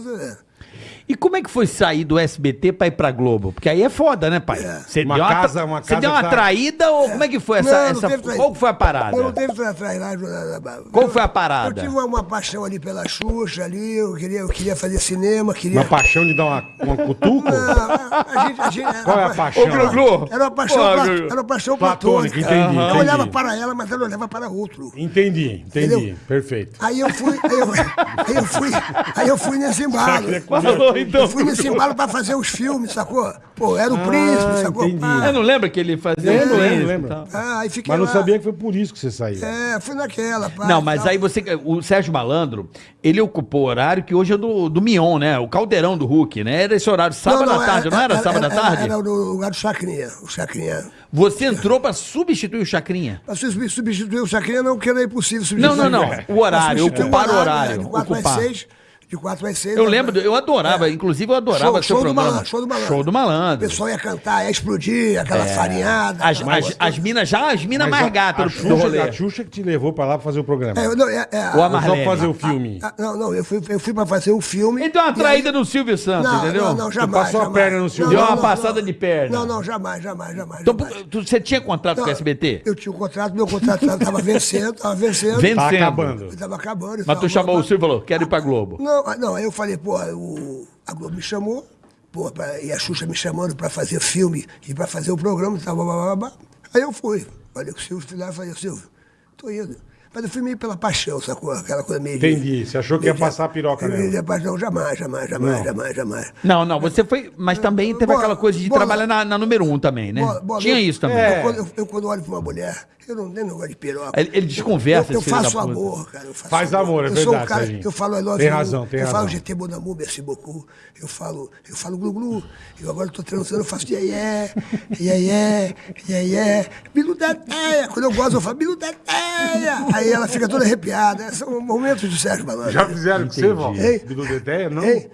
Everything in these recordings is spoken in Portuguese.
casa, é. E como é que foi sair do SBT pra ir pra Globo? Porque aí é foda, né, pai? Você Uma deu uma, casa- uma você casa deu uma tá- traída ou como é que foi essa. Não, não essa- teve traída. qual que foi a parada? Eu não teve. Qual foi a parada? Eu tive uma, uma paixão ali pela Xuxa, ali, eu queria, eu queria fazer cinema, queria... Uma paixão de dar uma, uma cutuco? Ah, a gente, a gente, Qual é a paixão? Era uma paixão, era uma paixão Platônica, platônica. entendi, Eu entendi. olhava para ela, mas ela olhava para outro. Entendi, entendi. Entendeu? Perfeito. Aí eu fui, aí eu, aí eu fui, aí eu fui nesse embalo. Falou, então. Eu fui nesse embalo pra fazer os filmes, sacou? Pô, era o príncipe, sacou? Ah, entendi. Pá. Eu não lembro que ele fazia Lembro, um lembro, príncipe e lembro. Ah, aí fiquei Mas não lá. sabia que foi por isso que você saiu. É, fui naquela, pá. Não, mas tal. aí você. O Sérgio Malandro, ele ocupou o horário que hoje é do, do Mion, né? O caldeirão do Hulk, né? Era esse horário, sábado à tarde, não era, sábado à tarde? Era, no lugar do Chacrinha, o Chacrinha. Você entrou pra substituir o Chacrinha. Pra substituir o Chacrinha não, porque era impossível Não, substituir. não, não. Pra O horário, ocupar o horário. né, De 4 às ocupar. 6. De 4 às 6. Eu lembro, eu adorava, inclusive eu adorava Show- seu show do programa. malandro, show do malandro. Show do O malandro. pessoal ia cantar, ia explodir, aquela farinhada. As, aquela as, as minas já, as minas mais a- gatas a do, Xuxa, do rolê. A Xuxa que te levou pra lá pra fazer o programa. É, eu não, é, é, Ou a só Marlene. pra fazer o filme. Ah, Não, não, eu fui, eu fui pra fazer o filme. Ele deu uma e traída aí- no Silvio Santos, Não, entendeu? não, não, jamais. passou a jamais. perna no Silvio. Deu uma não, passada de perna. Não, não, jamais, jamais, jamais. Então, tu- você tinha contrato com o SBT? Eu tinha um contrato, meu contrato estava vencendo, estava vencendo. Vencendo. Tá acabando. Estava acabando. Mas tava- tu chamou o Silvio e falou, quero ir pra Globo. Não, ah, não, aí eu falei, pô, o, a Globo me chamou, pô, pra- e a Xuxa me chamando para fazer filme e para fazer o programa tal, blá, blá, blá, blá. Aí eu fui. Falei com o Silvio, fui falei, Silvio, tô indo. Mas eu fui meio pela paixão, sacou? Aquela coisa meio. de- Entendi. Você achou que ia de- passar a piroca nela. de paixão, jamais, jamais, jamais, jamais, jamais. Não, não, você foi. Mas também teve Bola- aquela coisa de bola- trabalhar na, na número um também, né? Bola- Tinha eu- isso também. Eu, É. quando, eu, eu quando olho pra uma mulher, eu não tenho negócio de piroca. Ele- ele desconversa, Eu, eu faço da puta. amor, cara. eu faço Faz amor, é eu sou verdade, um cara. Eu falo I love Tem you, razão, tem Eu razão. falo GT Bonamu, merci beaucoup. Eu falo, eu falo glu glu. Eu agora tô transando, eu faço iê iê, iê iê, iê Bilu da teia. Quando eu gosto, eu falo Bilu da teia. Aí ela fica toda arrepiada. São momentos de Sérgio Malandro. Já fizeram com você, Val? Ei. Bilu Teteia? Não? Ei.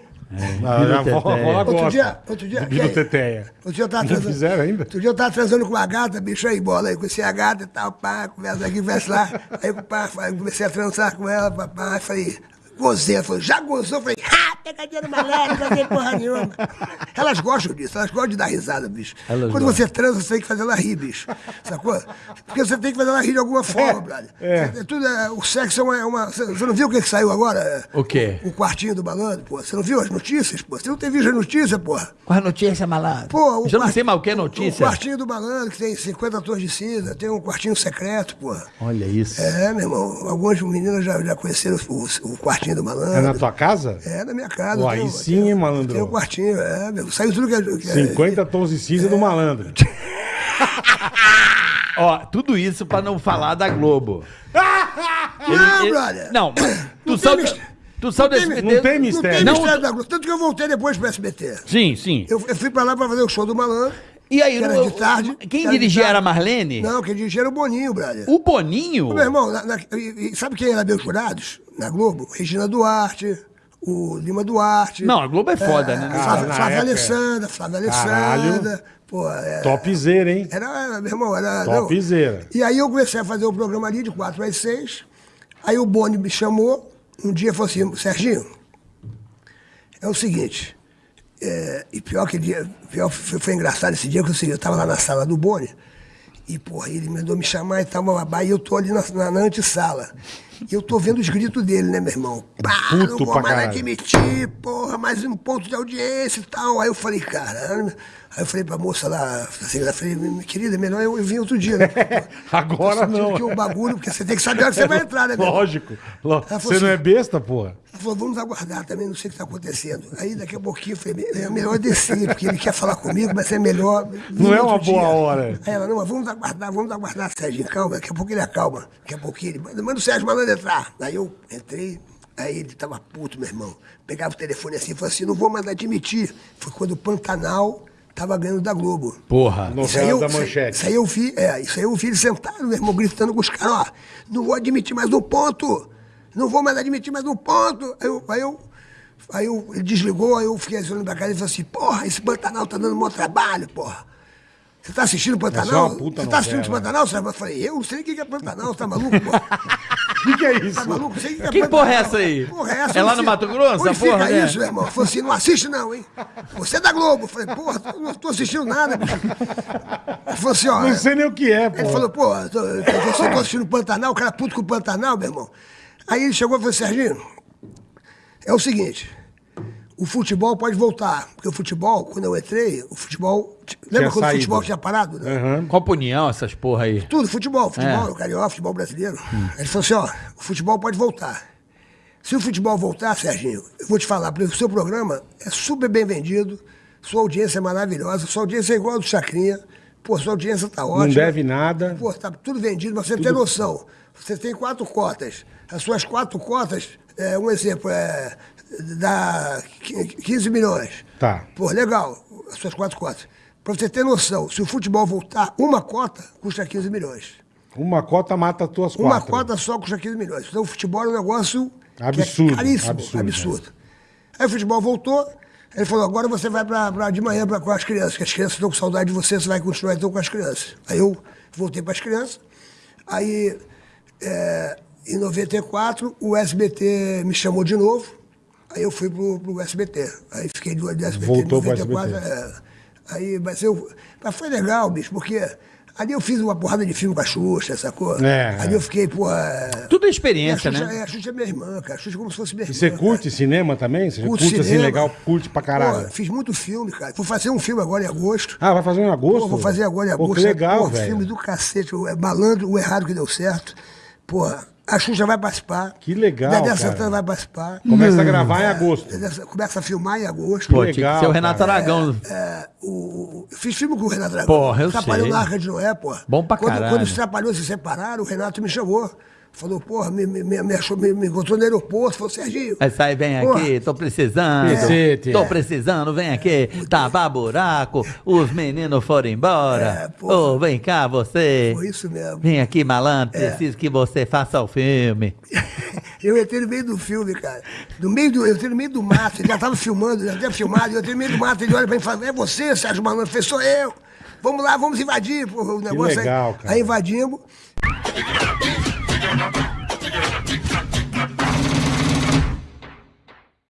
Ah, a avó- a Outro dia, outro dia. Bilu e aí? Teteia. Outro dia eu tava Não transando. fizeram ainda? Outro dia eu tava transando com uma gata, bicho aí, bola aí. Conheci a gata e tal, pá, conversa aqui, conversa lá. Aí pá, comecei a transar com ela, pá, pá, falei, gozei. Falou, já gozou? Eu falei, ah, pegadinha no malandro, não tem porra nenhuma. Elas gostam disso, elas gostam de dar risada, bicho. Elas Quando gostam. você transa, você tem que fazer ela rir, bicho. Sacou? Porque você tem que fazer ela rir de alguma forma, brother. é. É tudo, é, o sexo é uma, é uma- Você você não viu o que, que saiu agora? O quê? O quartinho do malandro, pô. Você não viu as notícias, pô? Você não tem visto as notícias, porra? Qual a notícia, malandro? Pô, o Já não sei mais o que é O notícia. quartinho do malandro, que tem 50 tons de cinza, tem um quartinho secreto, pô. Olha isso. É, meu irmão, algumas meninas já, já conheceram o, o quartinho do malandro. É na tua casa? É, na minha casa. Pô, aí um- sim, tem- hein, malandro? Tem um quartinho, é, meu. Saiu tudo que é. que é- 50 tons de cinza do malandro. Ó, tudo isso pra não falar da Globo. Não, brother. Não, mas tu Não da- mis- Tu da tem SBT. Não tem Não tem mistério. Não, mistério tu- da Globo. Tanto que eu voltei depois pro SBT. Sim, sim. Eu, eu fui pra lá pra fazer o show do malandro. E aí, era no- de tarde. quem que era dirigia tarde. era a Marlene? Não, quem dirigia era o Boninho, brother. O Boninho? Meu irmão, na- na- e- e sabe quem era meus jurados na Globo? Regina Duarte, o Lima Duarte. Não, a Globo é foda, né? Cara, Flávia, Flávia Alessandra, Flávia Caralho. Alessandra. Pô, é, Topzera, hein? era, era, meu irmão, era. Topzera. não. E aí eu comecei a fazer o programa ali de 4 às 6. Aí o Boni me chamou, um dia falou assim, Serginho, é o seguinte, é, e pior que dia, pior foi, foi engraçado esse dia que eu, sei, eu tava lá na sala do Boni, e porra, ele mandou me chamar e tal, bababá, e eu tô ali na, na, na antessala. E eu tô vendo os gritos dele, né, meu irmão? Pá, Puto não vou mais caralho. admitir, porra, mais um ponto de audiência e tal. Aí eu falei, caramba. Aí eu falei pra moça lá, assim, eu falei, minha querida, melhor eu, eu vim outro dia, né? Agora não. Que o bagulho, porque você tem que saber a hora que você vai entrar, né, meu? Lógico. Falou Você não é assim- besta, porra? Ela falou, vamos aguardar também, não sei o que está acontecendo. Aí daqui a pouquinho eu falei, é melhor descer, porque ele quer falar comigo, mas é melhor. Não é uma boa hora. Aí ela, não, mas vamos aguardar, vamos aguardar, Sérgio, calma, daqui a pouco ele acalma. Daqui a pouquinho ele manda, manda o Sérgio Malandro entrar. Aí eu entrei, aí ele tava puto, meu irmão. Pegava o telefone assim e falou assim, não vou mais admitir. Foi quando o Pantanal tava ganhando da Globo. Porra. Isso aí, Novela eu, da Manchete. isso aí eu vi, é, isso aí eu vi ele sentado, meu irmão, gritando com os caras, ó, não vou admitir mais um ponto, não vou mais admitir mais um ponto. Aí eu, aí eu, aí eu ele desligou, aí eu fiquei olhando pra cara e falei assim, porra, esse Pantanal tá dando maior trabalho, porra. Você tá assistindo o é Pantanal? Você tá assistindo esse novela. Pantanal? Você vai- Eu falei, eu não sei o que é Pantanal, você tá maluco, porra? que, que é isso? Tá maluco? Você Que porra é essa aí? Porra, é essa? É lá no Mato Grosso, Onde a porra, fica né? isso, meu irmão? Falei assim, não assiste não, hein? Você é da Globo. Eu falei, porra, eu não tô assistindo nada. Ele falou assim, ó... Não sei nem o que é, pô. Ele falou, pô, eu tô, eu tô, eu tô assistindo o Pantanal, o cara puto com o Pantanal, meu irmão. Aí ele chegou e falou, Serginho, é o seguinte, o futebol pode voltar. Porque o futebol, quando eu entrei, o futebol... Lembra quando o saído. futebol tinha parado? Né? Aham. Copa União, essas porra aí. Tudo, futebol, futebol, É. o carioca, futebol brasileiro. Ele falou assim, ó, o futebol pode voltar. Se o futebol voltar, Serginho, eu vou te falar, porque o seu programa é super bem vendido, sua audiência é maravilhosa, sua audiência é igual a do Chacrinha, pô, sua audiência tá ótima. Não deve nada. Pô, tá tudo vendido, mas você tem noção. Você tem quatro cotas. As suas quatro cotas, é, um exemplo, é, dá qui- 15 milhões. Tá. Pô, legal, as suas quatro cotas. Pra você ter noção, se o futebol voltar, uma cota custa 15 milhões. Uma cota mata as tuas Uma quatro. cota só custa 15 milhões. Então o futebol é um negócio que Absurdo, é caríssimo, absurdo, absurdo. Aí o futebol voltou, ele falou, agora você vai pra, pra- de manhã pra, com as crianças, que as crianças estão com saudade de você, você vai continuar então com as crianças. Aí eu voltei para as crianças, aí é, em 94 o SBT me chamou de novo, aí eu fui pro, pro SBT. Aí fiquei do, do SBT Voltou pro em 94. SBT. é, aí, mas, eu, mas foi legal, bicho, porque ali eu fiz uma porrada de filme com a Xuxa, sacou? É, ali é. eu fiquei, pô. é, Tudo é a experiência, Xuxa, né? é, a Xuxa é minha irmã, cara. A Xuxa é como se fosse minha E irmã. você cara. curte cinema também? Você Curto curte assim cinema. legal, curte pra caralho. Pô, fiz muito filme, cara. Vou fazer um filme agora em agosto. Ah, vai fazer em agosto? Pô, vou fazer agora em Pô, agosto. que legal, Pô, velho. Filme do cacete. é Malandro, o errado que deu certo. Pô, a Xuxa vai participar. Que legal, Dedé cara. Santana vai participar. Começa a gravar em agosto. Dedé Sa- Começa a filmar em agosto. Pô, legal, que ser o Renato cara. Aragão. É, eu fiz filme com o Renato Aragão. Porra, eu Trapalhão sei. na Arca de Noé, pô. Bom pra quando, caralho. Quando os Trapalhões se separaram, o Renato me chamou. Falou, porra, me, me, me, achou- me- me encontrou no aeroporto. Falou, Serginho. Aí sai, vem Porra. aqui, tô precisando. Cacete, Tô é. precisando, vem aqui. Tava buraco, os meninos foram É, embora. porra. Ô, vem cá você. Foi isso mesmo. Vem aqui, malandro, É. preciso que você faça o filme. Eu entrei no meio do filme, cara. No meio do, eu entrei no meio do mato, ele já estava filmando, já tinha filmado, eu entrei no meio do mato, ele olha pra mim e fala, é você, Sérgio Malandro? Eu falei, sou eu. Vamos lá, vamos invadir. O negócio legal, aí, cara. aí invadimos.